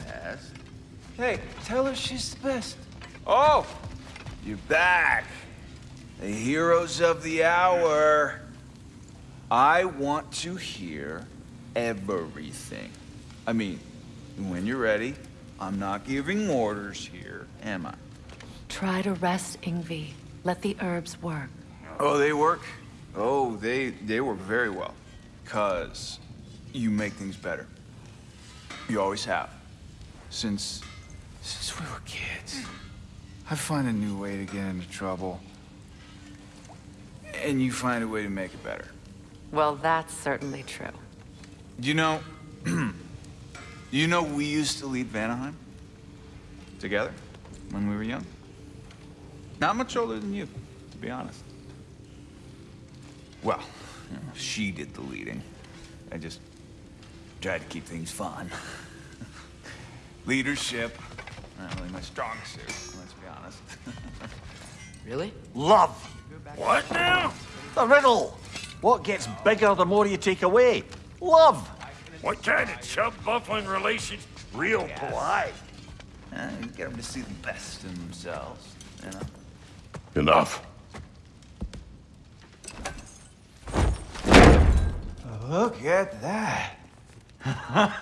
best. Hey, tell her she's the best. Oh! You're back. The heroes of the hour. I want to hear everything. I mean, when you're ready, I'm not giving orders here, am I? Try to rest, Ingvi. Let the herbs work. Oh, they work? Oh, they, they work very well. Because you make things better. You always have. Since, since we were kids. I find a new way to get into trouble. And you find a way to make it better. Well, that's certainly true. You know, you know we used to lead Vanaheim? Together? When we were young? Not much older than you, to be honest. Well, you know, she did the leading. I just tried to keep things fun. Leadership, not really my strong suit, let's be honest. Really? Love. What now? The riddle. What gets bigger the more you take away? Love. What kind of chub buffling relations? Real polite. Uh, you get them to see the best in themselves, you know? Enough. Look at that.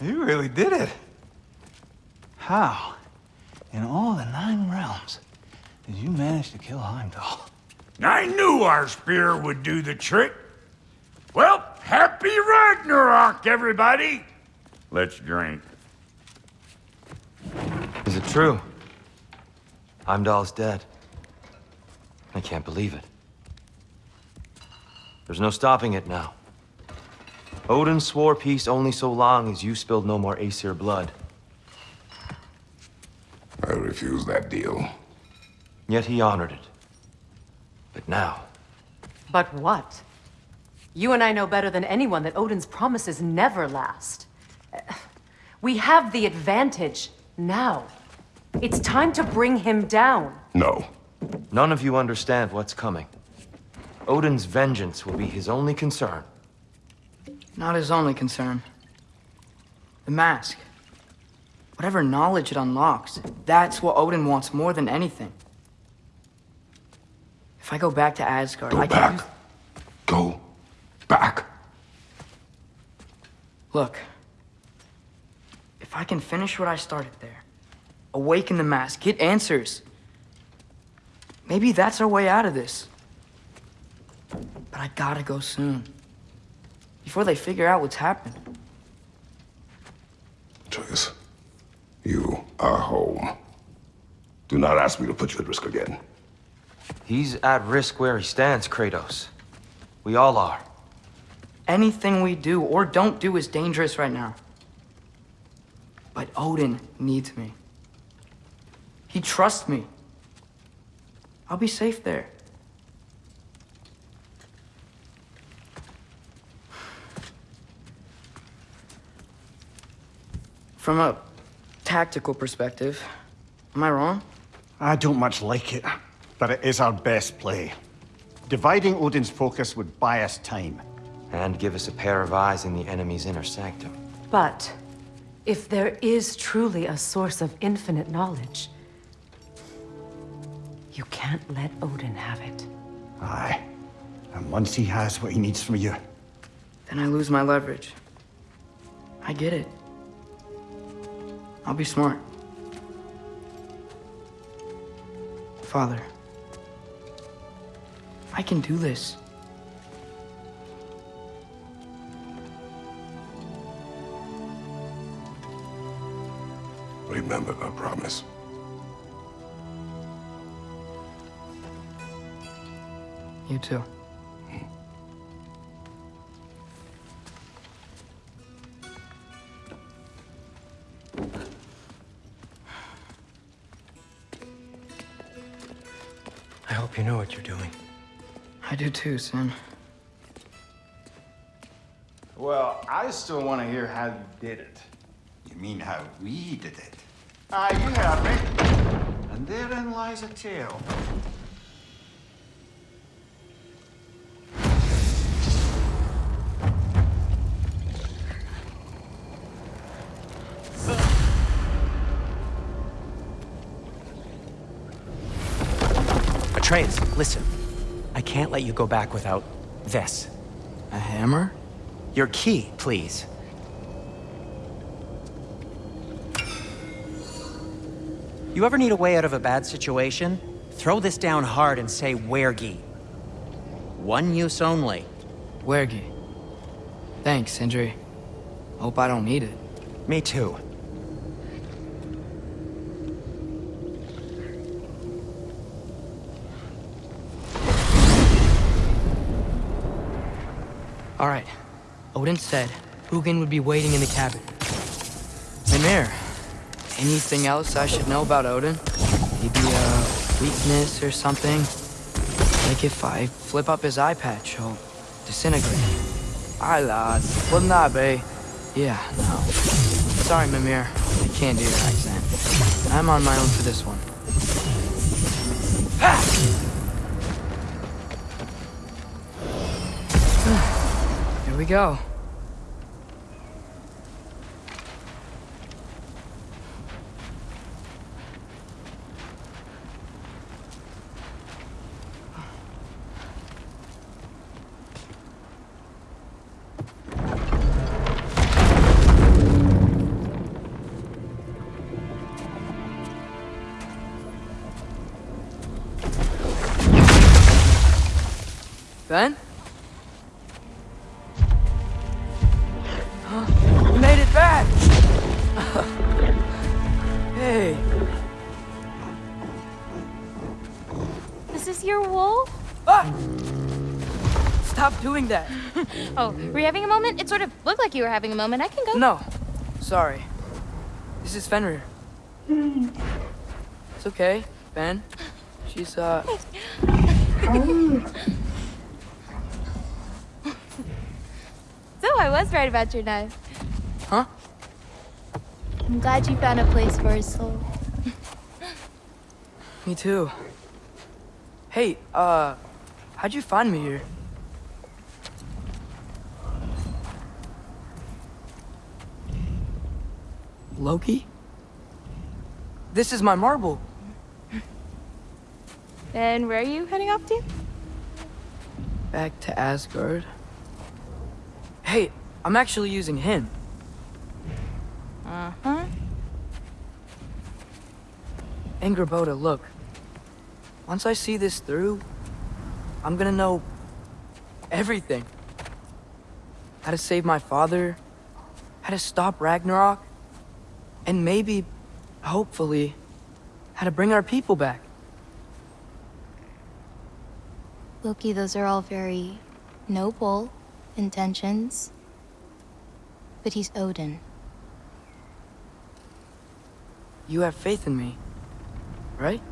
you really did it. How, in all the nine realms, did you manage to kill Heimdall? I knew our spear would do the trick. Well, happy Ragnarok, everybody! Let's drink. Is it true? Heimdall's dead. I can't believe it. There's no stopping it now. Odin swore peace only so long as you spilled no more Aesir blood. I refuse that deal. Yet he honored it. But now, But what? You and I know better than anyone that Odin's promises never last. We have the advantage now. It's time to bring him down. No. none of you understand what's coming. Odin's vengeance will be his only concern. Not his only concern. The mask. Whatever knowledge it unlocks, that's what Odin wants more than anything. If I go back to Asgard, Go I can back. use- Go back. Look. If I can finish what I started there, awaken the mask, get answers. Maybe that's our way out of this. But I gotta go soon. Before they figure out what's happened. Atreus, you are home. Do not ask me to put you at risk again. He's at risk where he stands, Kratos. We all are. Anything we do or don't do is dangerous right now. But Odin needs me. He trusts me. I'll be safe there. From a tactical perspective, am I wrong? I don't much like it, but it is our best play. Dividing Odin's focus would buy us time. And give us a pair of eyes in the enemy's inner sanctum. But if there is truly a source of infinite knowledge, you can't let Odin have it. Aye. And once he has what he needs from you, Then I lose my leverage. I get it. I'll be smart. Father, I can do this. Remember our promise. You too. I do too, Sam. Well, I still want to hear how you did it. You mean how we did it? Ah, you heard me. And therein lies a tale. Atreus, listen. I can't let you go back without this. A hammer? Your key, please. You ever need a way out of a bad situation? Throw this down hard and say Wergi. One use only. Wergi. Thanks, Sindri. Hope I don't need it. Me too. All right. Odin said Hugin would be waiting in the cabin. Mimir, anything else I should know about Odin? Maybe a weakness or something? Like if I flip up his eye patch, he'll disintegrate. Aye, lads. Wouldn't that be? Yeah, no. Sorry, Mimir. I can't do your accent. I'm on my own for this one. We go. Ben? Doing that. Oh, were you having a moment? It sort of looked like you were having a moment. I can go. No, sorry. This is Fenrir. It's okay, Ben. She's, uh, So I was right about your knife. huh? I'm glad you found a place for his soul. Me too. Hey, uh, how'd you find me here? Loki? This is my marble. And where are you heading off to? Back to Asgard. Hey, I'm actually using him. Uh-huh. Angrboda, look. Once I see this through, I'm gonna know everything. How to save my father, how to stop Ragnarok, and maybe, hopefully, how to bring our people back. Loki, those are all very noble intentions. But he's Odin. You have faith in me, right?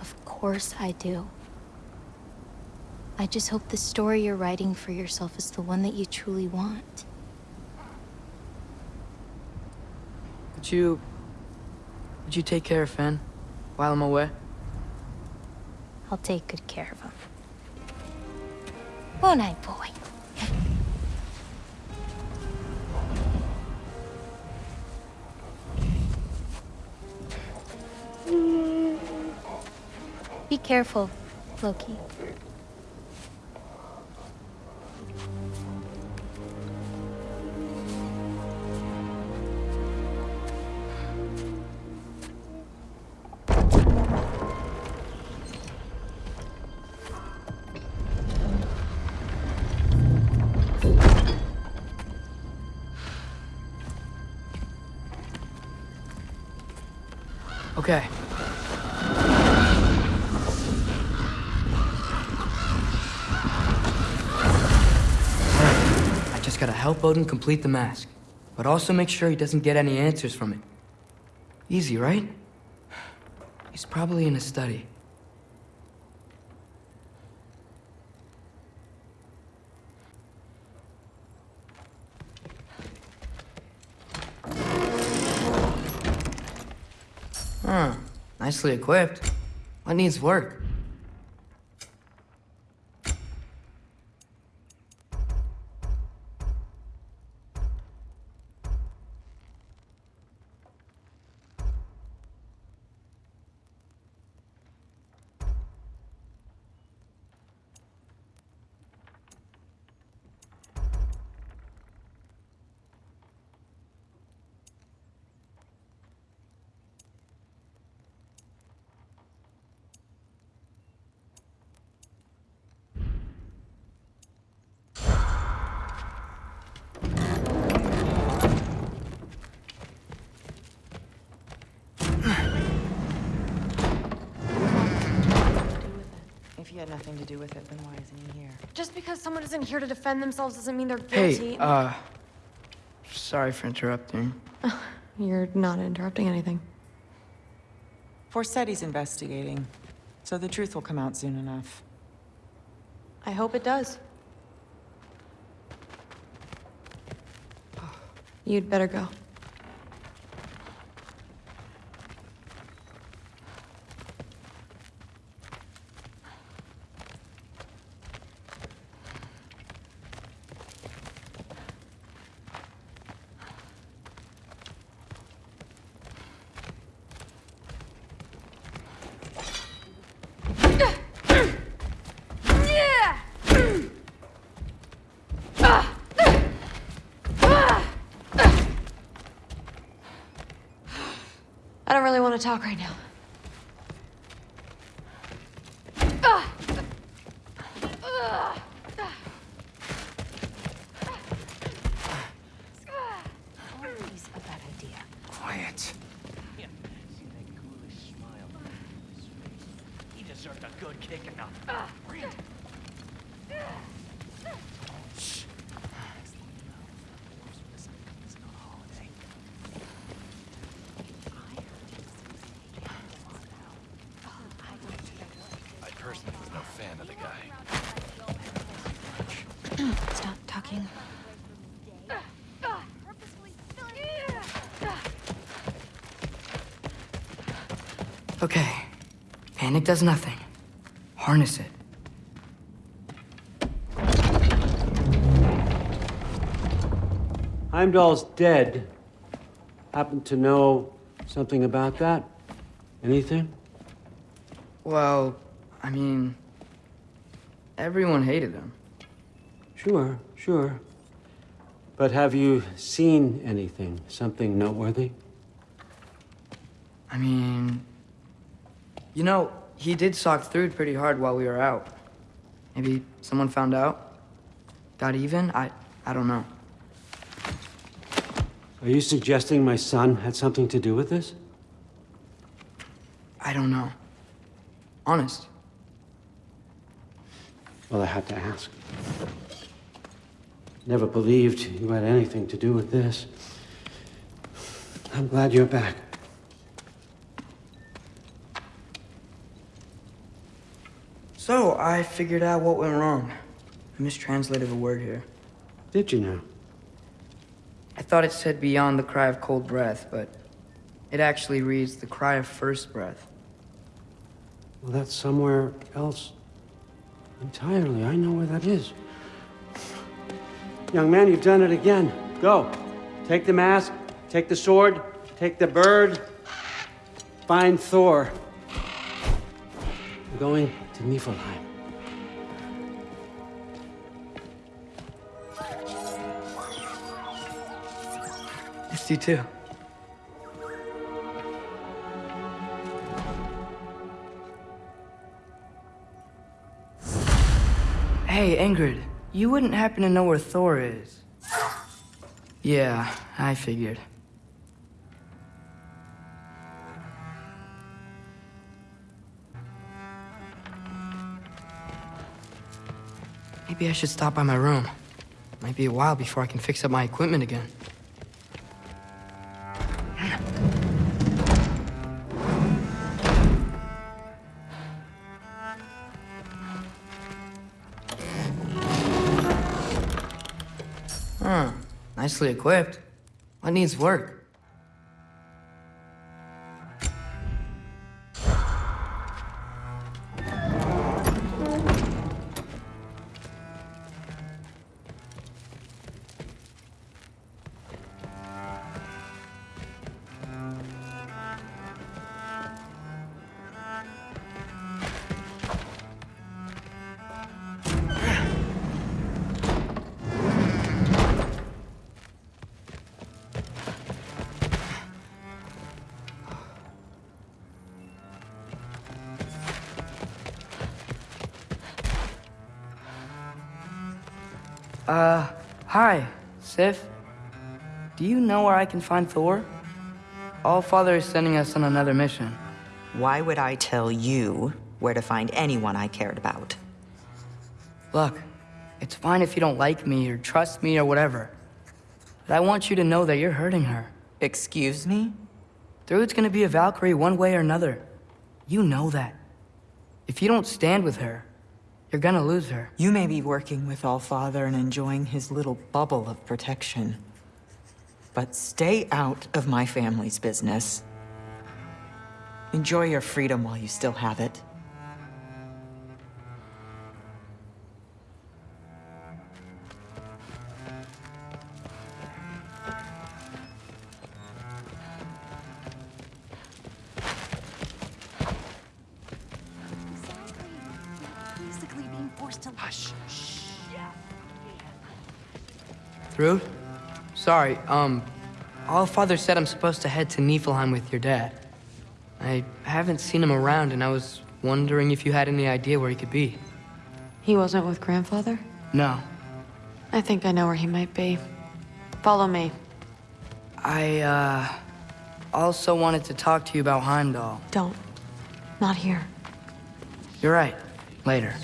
Of course I do. I just hope the story you're writing for yourself is the one that you truly want. Would you... Would you take care of Fen while I'm away? I'll take good care of him. Won't I, boy? Be careful, Loki. Okay. I just gotta help Odin complete the mask, but also make sure he doesn't get any answers from it. Easy, right? He's probably in his study. Huh. Nicely equipped. What needs work? Nothing to do with it, then why isn't he here? Just because someone isn't here to defend themselves doesn't mean they're guilty. Hey, uh, sorry for interrupting. You're not interrupting anything. Forseti's investigating, so the truth will come out soon enough. I hope it does. You'd better go. I don't really want to talk right now. Always a bad idea. Quiet. He deserved a good kicking up. I personally was no fan of the guy. Stop talking. Okay. Panic does nothing. Harness it. Heimdall's dead. Happen to know something about that? Anything? Well, I mean, everyone hated him. Sure, sure. But have you seen anything? Something noteworthy? I mean, you know, he did sock through pretty hard while we were out. Maybe someone found out? Got even? I, I don't know. Are you suggesting my son had something to do with this? I don't know. Honest. Well, I had to ask. Never believed you had anything to do with this. I'm glad you're back. So, I figured out what went wrong. I mistranslated a word here. Did you now? I thought it said beyond the cry of cold breath, but it actually reads the cry of first breath. Well, that's somewhere else entirely. I know where that is. Young man, you've done it again. Go. Take the mask, take the sword, take the bird. Find Thor. We're going to Niflheim. Missed you too. Hey, Ingrid, you wouldn't happen to know where Thor is? Yeah, I figured. Maybe I should stop by my room. Might be a while before I can fix up my equipment again. Nicely equipped. What needs work? Uh, hi, Sif. Do you know where I can find Thor? All Father is sending us on another mission. Why would I tell you where to find anyone I cared about? Look, it's fine if you don't like me or trust me or whatever. But I want you to know that you're hurting her. Excuse me? Thrud's gonna be a Valkyrie one way or another. You know that. If you don't stand with her, you're gonna lose her. You may be working with Allfather and enjoying his little bubble of protection. But stay out of my family's business. Enjoy your freedom while you still have it. Sorry, um, all Father said I'm supposed to head to Niflheim with your dad. I haven't seen him around, and I was wondering if you had any idea where he could be. He wasn't with grandfather? No. I think I know where he might be. Follow me. I, uh, also wanted to talk to you about Heimdall. Don't. Not here. You're right. Later.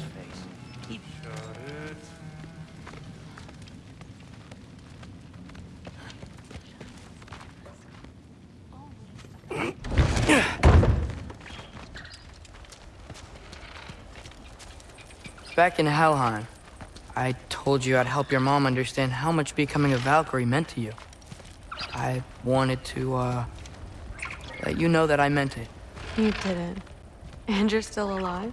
Back in Helheim, I told you I'd help your mom understand how much becoming a Valkyrie meant to you. I wanted to, uh, let you know that I meant it. You didn't. And you're still alive?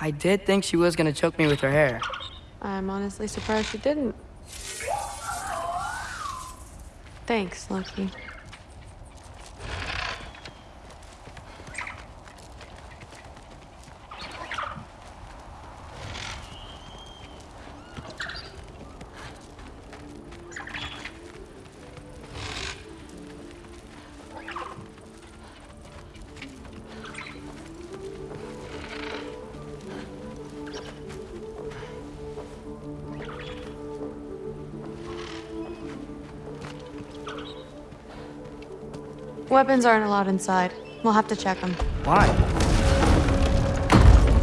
I did think she was gonna choke me with her hair. I'm honestly surprised she didn't. Thanks, Loki. Weapons aren't allowed inside. We'll have to check them. Why?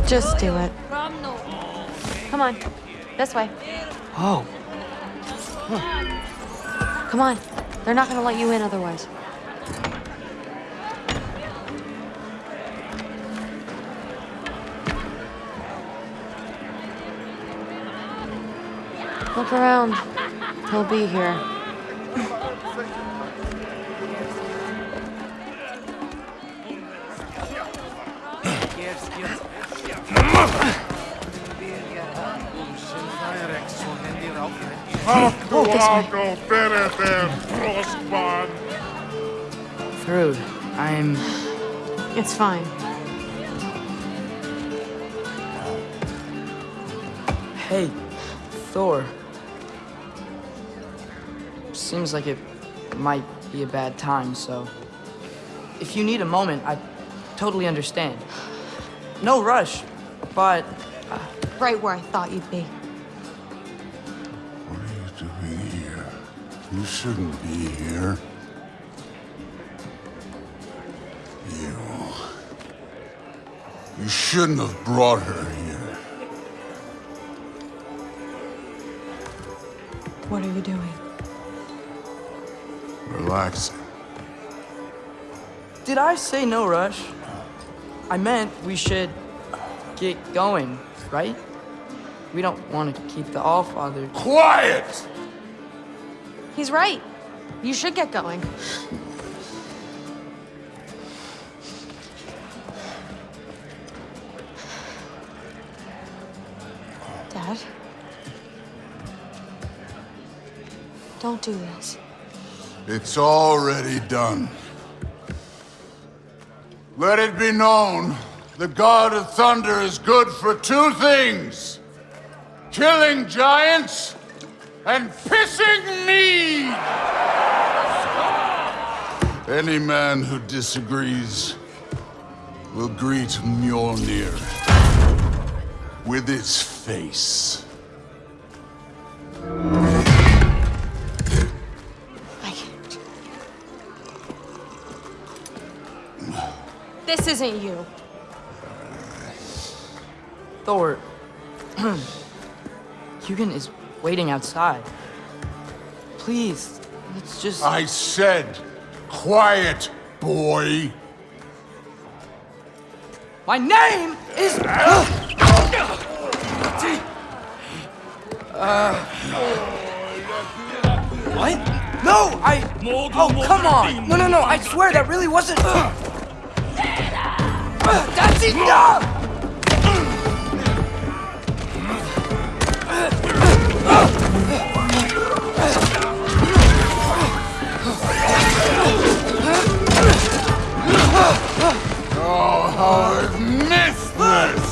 Just do it. Come on. This way. Oh, Come on. They're not gonna let you in otherwise. Look around. He'll be here. Thrud, I'm. It's fine. Hey, Thor. Seems like it might be a bad time, so. If you need a moment, I totally understand. No rush, but. Uh, right where I thought you'd be. What are you doing here? You shouldn't be here. You. You shouldn't have brought her here. What are you doing? Relaxing. Did I say no rush? I meant we should get going, right? We don't want to keep the Allfather. Quiet! He's right. You should get going. Dad? Don't do this. It's already done. Let it be known, the God of Thunder is good for two things. Killing giants and pissing me! Any man who disagrees will greet Mjolnir with its face. Isn't you. Thor. Hugin is waiting outside. Please, let's just. I said, quiet, boy. My name is. Uh, what? No, I. Oh, come on! No, no, no! I swear that really wasn't. That's enough! Oh, how I've!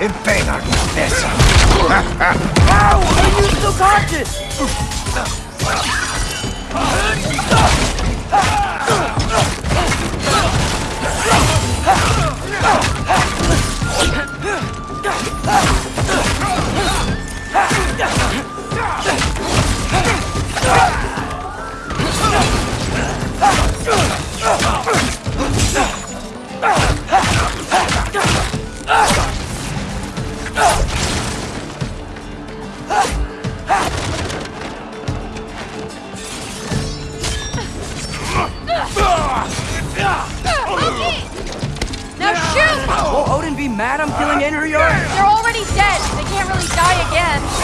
Impena cabeza. Ow! Are you still conscious? Now mad I'm killing Einherjar? They're already dead. They can't really die again.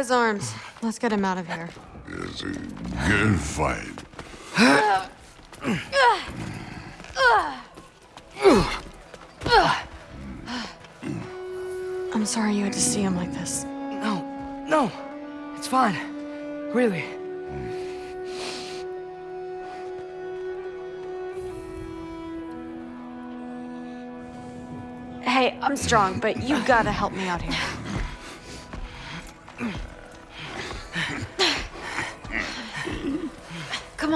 His arms. Let's get him out of here. It's a good fight. I'm sorry you had to see him like this. No, no. It's fine. Really. Hey, I'm strong, but you gotta help me out here.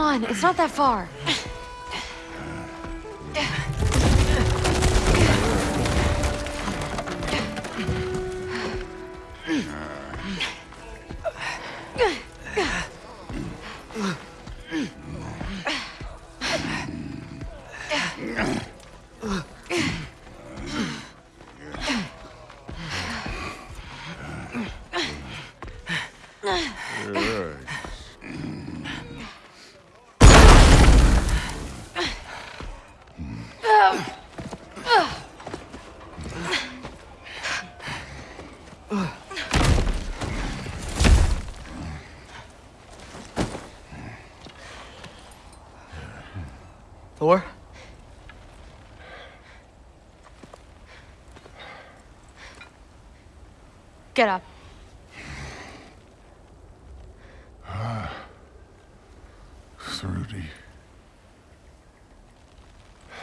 On, it's not that far. Get up. Thrudy.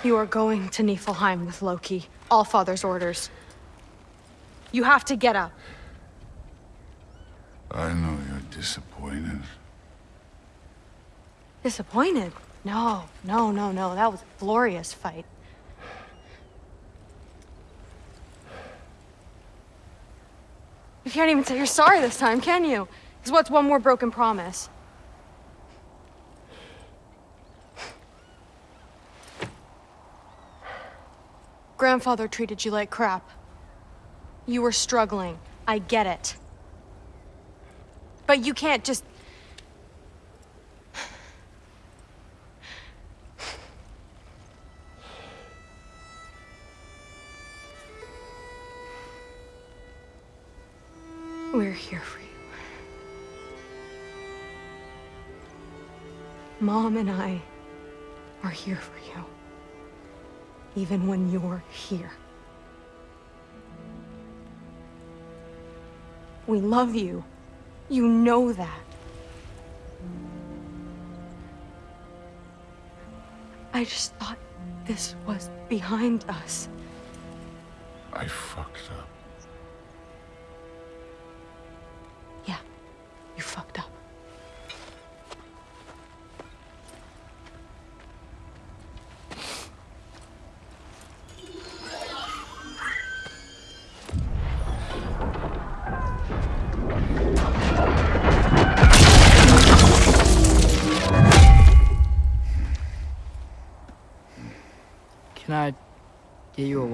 You are going to Niflheim with Loki. All Father's orders. You have to get up. I know you're disappointed. Disappointed? No, no, no, no. That was a glorious fight. You can't even say you're sorry this time, can you? Because what's one more broken promise? Grandfather treated you like crap. You were struggling. I get it. But you can't just and I are here for you. Even when you're here. We love you. You know that. I just thought this was behind us. I fucked up.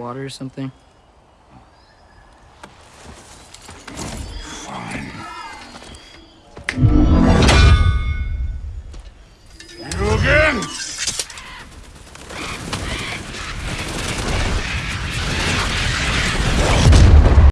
Water or something?